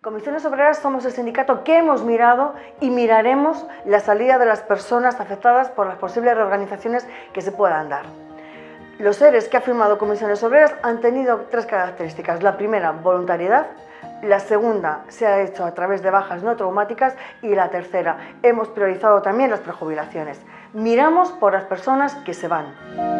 Comisiones Obreras somos el sindicato que hemos mirado y miraremos la salida de las personas afectadas por las posibles reorganizaciones que se puedan dar. Los seres que ha firmado Comisiones Obreras han tenido tres características. La primera, voluntariedad. La segunda se ha hecho a través de bajas no traumáticas y la tercera, hemos priorizado también las prejubilaciones. Miramos por las personas que se van.